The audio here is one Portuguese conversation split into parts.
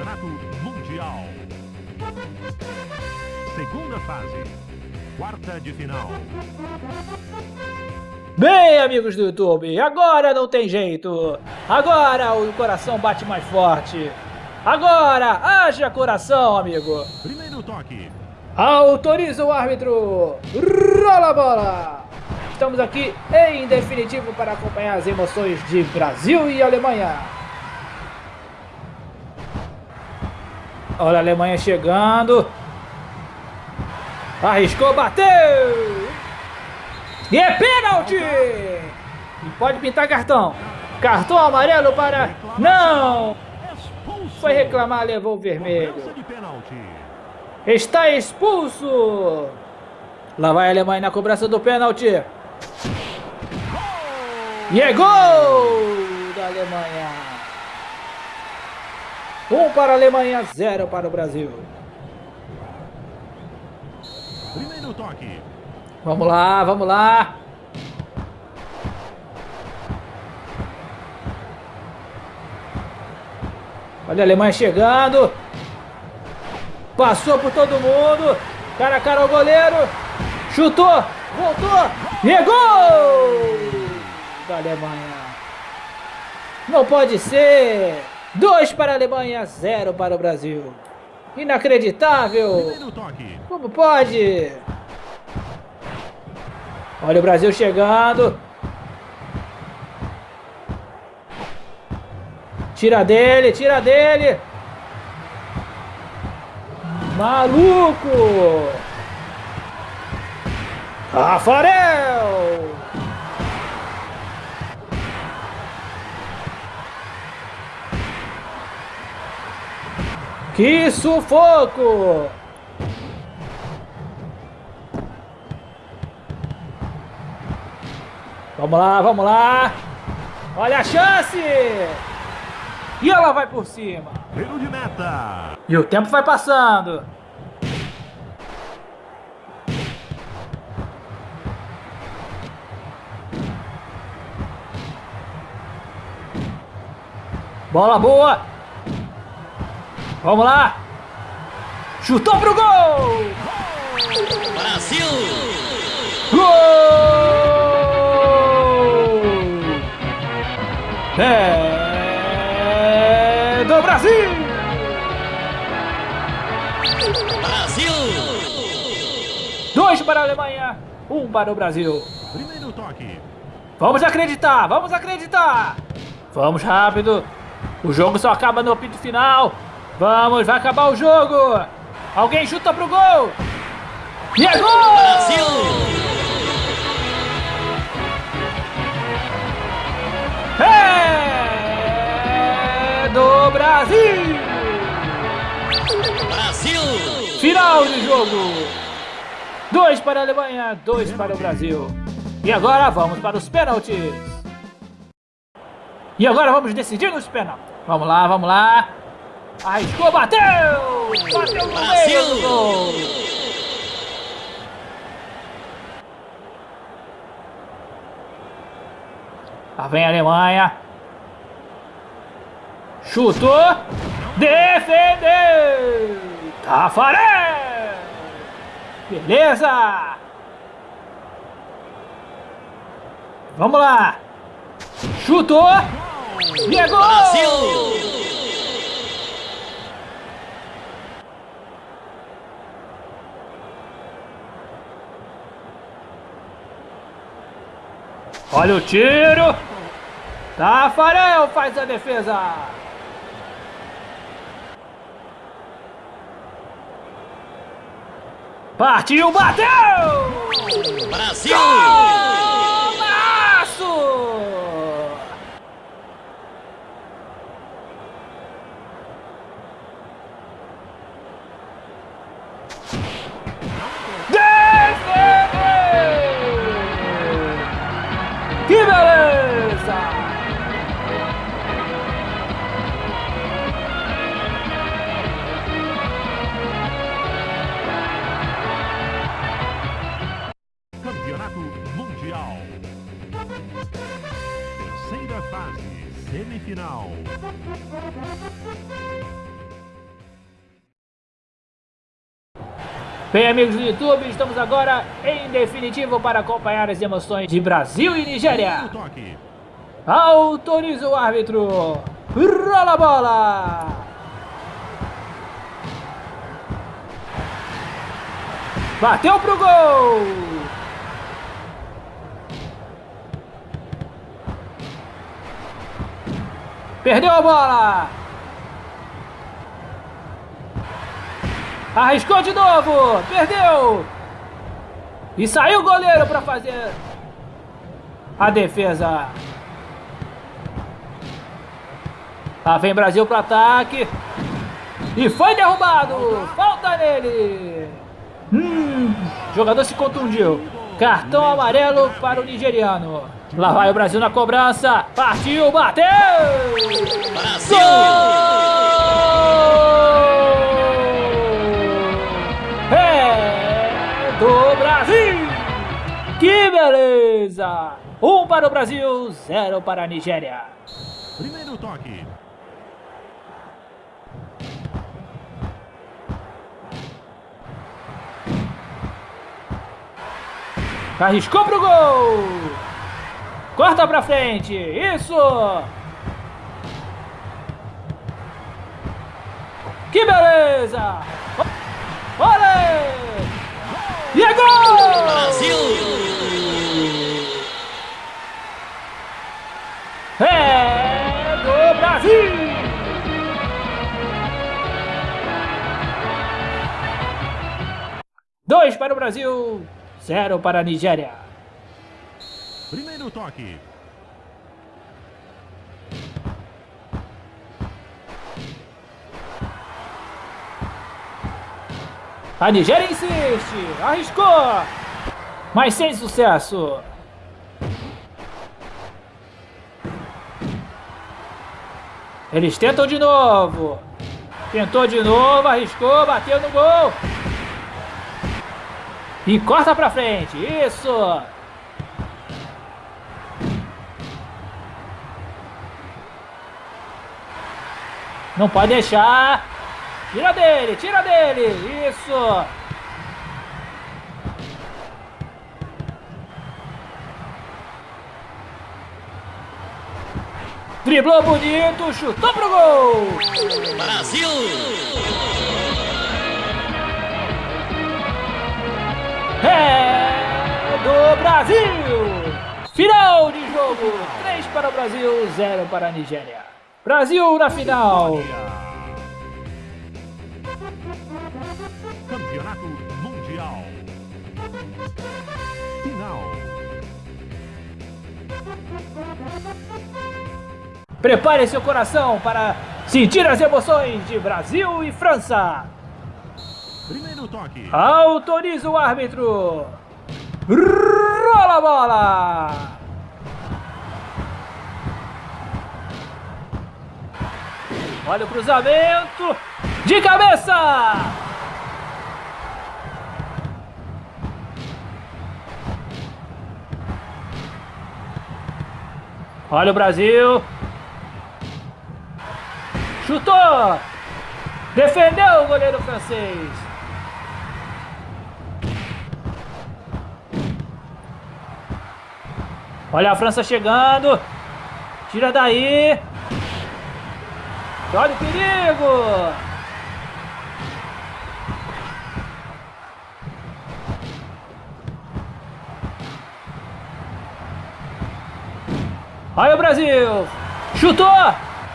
Campeonato Mundial. Segunda fase. Quarta de final. Bem, amigos do YouTube, agora não tem jeito. Agora o coração bate mais forte. Agora, haja coração, amigo. Primeiro toque. Autoriza o árbitro. Rola a bola. Estamos aqui em definitivo para acompanhar as emoções de Brasil e Alemanha. Olha a Alemanha chegando. Arriscou, bateu! E é pênalti! E pode pintar cartão. Cartão amarelo para... Não! Foi reclamar, levou o vermelho. Está expulso! Lá vai a Alemanha na cobrança do pênalti. E é gol da Alemanha. Um para a Alemanha, zero para o Brasil. Primeiro toque. Vamos lá, vamos lá. Olha a Alemanha chegando. Passou por todo mundo. Cara a cara ao goleiro. Chutou. Voltou. E é gol da Alemanha. Não pode ser. Dois para a Alemanha, zero para o Brasil. Inacreditável. Como pode? Olha o Brasil chegando. Tira dele, tira dele. Maluco! Rafael! Que sufoco! Vamos lá, vamos lá. Olha a chance. E ela vai por cima. Tiro de meta. E o tempo vai passando. Bola boa. Vamos lá. Chutou pro gol. Brasil. Gol. É do Brasil! Brasil! Dois para a Alemanha, um para o Brasil. Primeiro toque. Vamos acreditar, vamos acreditar! Vamos rápido! O jogo só acaba no apito final! Vamos, vai acabar o jogo! Alguém chuta pro gol! E é gol! Brasil! É do Brasil! Brasil! Final de jogo! Dois para a Alemanha, dois para o Brasil. E agora vamos para os pênaltis. E agora vamos decidir nos pênaltis. Vamos lá, vamos lá. Arriscou, bateu! Bateu no meio gol! Lá vem a Alemanha. Chutou. Defendeu. Tafarel. Beleza. Vamos lá. Chutou. E é gol. Brasil! Olha o tiro. Tafarel faz a defesa. Partiu, bateu! Brasil! Golaço! Mundial. Terceira fase, semifinal. Bem, amigos do YouTube, estamos agora em definitivo para acompanhar as emoções de Brasil e Nigéria. Autoriza o árbitro. Rola a bola. Bateu pro gol. Perdeu a bola. Arriscou de novo. Perdeu. E saiu o goleiro para fazer a defesa. Lá vem Brasil pro ataque. E foi derrubado. Falta nele. Hum, jogador se contundiu. Cartão amarelo para o nigeriano. Lá vai o Brasil na cobrança. Partiu, bateu. Brasil! Gol! É do Brasil! Que beleza! Um para o Brasil, zero para a Nigéria. Primeiro toque. Arriscou pro gol! Corta pra frente! Isso! Que beleza! Olha! E é gol! Brasil! É do Brasil! Dois para o Brasil, zero para a Nigéria. Primeiro toque. A Nigéria insiste, arriscou, mas sem sucesso. Eles tentam de novo. Tentou de novo, arriscou, bateu no gol. E corta pra frente, isso. Não pode deixar. Tira dele, tira dele. Isso. Driblou bonito, chutou pro gol. Brasil! É do Brasil. Final de jogo. 3 para o Brasil, 0 para a Nigéria. Brasil na final. Campeonato Mundial. Final. Prepare seu coração para sentir as emoções de Brasil e França. Primeiro toque. Autoriza o árbitro. Rola a bola. Olha o cruzamento. De cabeça. Olha o Brasil. Chutou. Defendeu o goleiro francês. Olha a França chegando. Tira daí. Olha o perigo. Olha o Brasil. Chutou.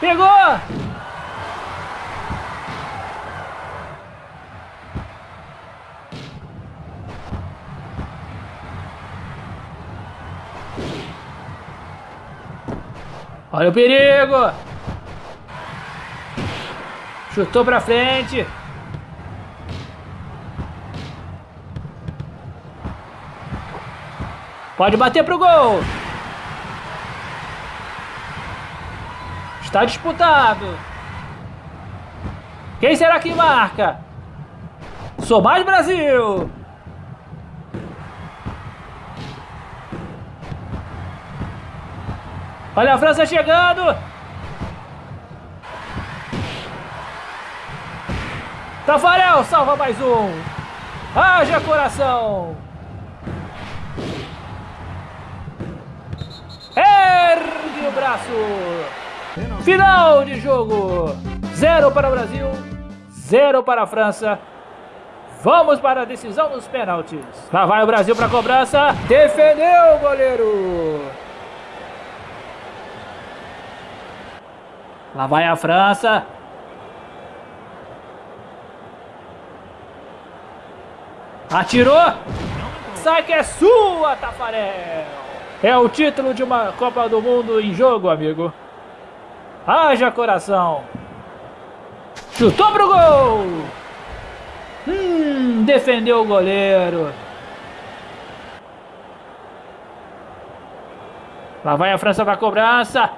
Pegou. Olha o perigo! Chutou pra frente. Pode bater pro gol. Está disputado. Quem será que marca? Sou Brasil. Olha a França chegando. Tafarel salva mais um. Haja coração! Ergue o braço! Final de jogo! Zero para o Brasil, zero para a França. Vamos para a decisão dos pênaltis. Lá vai o Brasil para a cobrança. Defendeu o goleiro. Lá vai a França. Atirou. Sai que é sua, Tafarel. É o título de uma Copa do Mundo em jogo, amigo. Haja coração. Chutou pro gol. Hum, defendeu o goleiro. Lá vai a França para cobrança.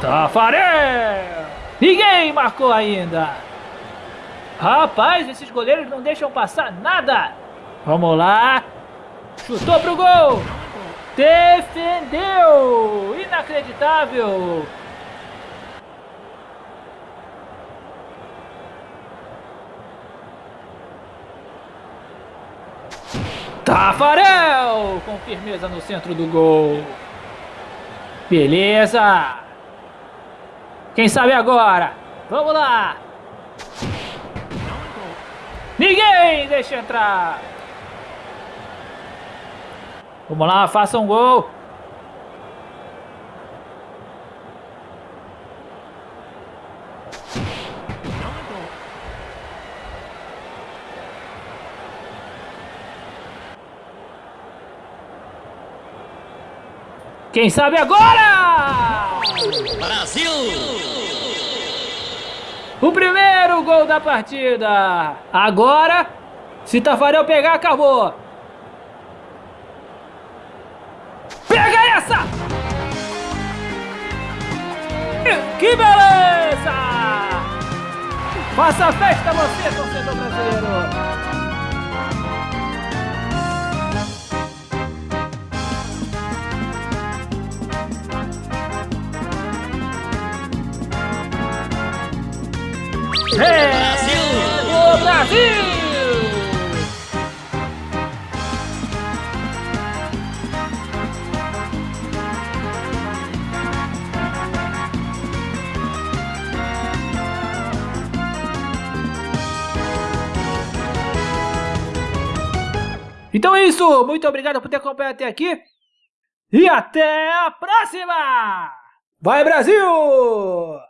Tafarel. Ninguém marcou ainda. Rapaz, esses goleiros não deixam passar nada. Vamos lá. Chutou pro gol. Defendeu. Inacreditável. Tafarel com firmeza no centro do gol. Beleza. Quem sabe agora? Vamos lá. Ninguém deixa entrar. Vamos lá, faça um gol. Quem sabe agora? Brasil! O primeiro gol da partida. Agora, se Tafarel pegar, acabou. Pega essa! Que beleza! Faça festa você, torcedor brasileiro! Brasil! O Brasil! Então é isso, muito obrigado por ter acompanhado até aqui e até a próxima! Vai Brasil!